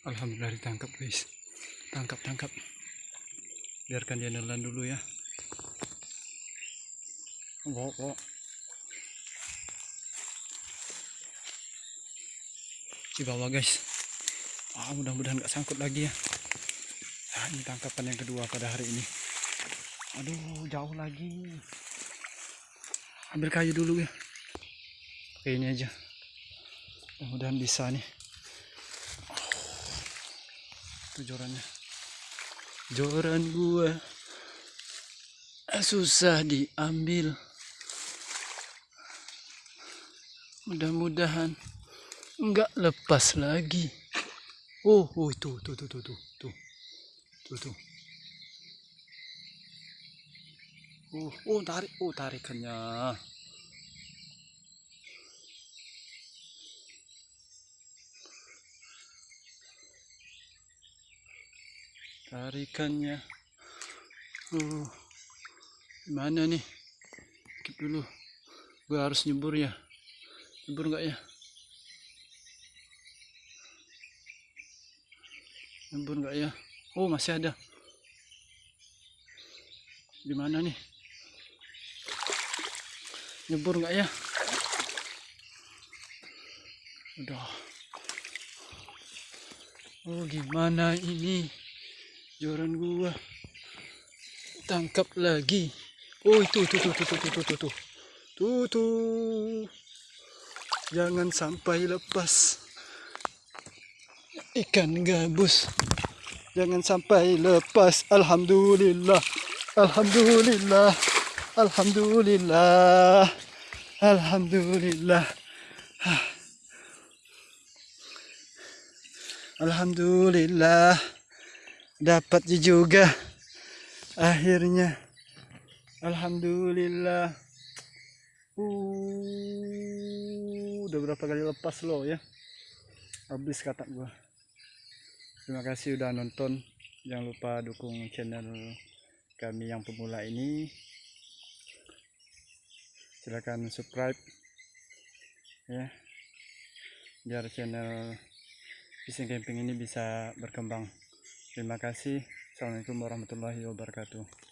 Alhamdulillah ditangkap guys. Tangkap tangkap. Biarkan dia nelan dulu ya. Bawa bawa. Di bawah guys. Ah mudah-mudahan nggak sangkut lagi ya. Ah, ini tangkapan yang kedua pada hari ini. Aduh jauh lagi. Ambil kayu dulu ya. Pakai ini aja. Mudah-mudahan bisa nih. Itu jorannya. Joran gua susah diambil. Mudah-mudahan enggak lepas lagi. Oh, oh itu, tuh, tuh, tuh, tuh, tuh, tuh, tuh. Oh, oh tarik, oh tarikannya. Tarikannya oh mana nih? Keep dulu. Gua harus nyebur ya. Nyebur nggak ya? Nyebur nggak ya? Oh masih ada. Di mana nih? Nyebur nggak ya? Udah oh gimana ini joran gua. Tangkap lagi. Oh itu tuh tuh tuh tuh tuh tuh tuh tuh tuh. Jangan sampai lepas. Ikan gabus. Jangan sampai lepas. Alhamdulillah. Alhamdulillah. Alhamdulillah. Alhamdulillah. Alhamdulillah dapat juga. Akhirnya. Alhamdulillah. Uh, udah berapa kali lepas lo ya? Habis kata gua. Terima kasih udah nonton. Jangan lupa dukung channel kami yang pemula ini. Silahkan subscribe ya. Biar channel fishing camping ini bisa berkembang Terima kasih. Assalamualaikum warahmatullahi wabarakatuh.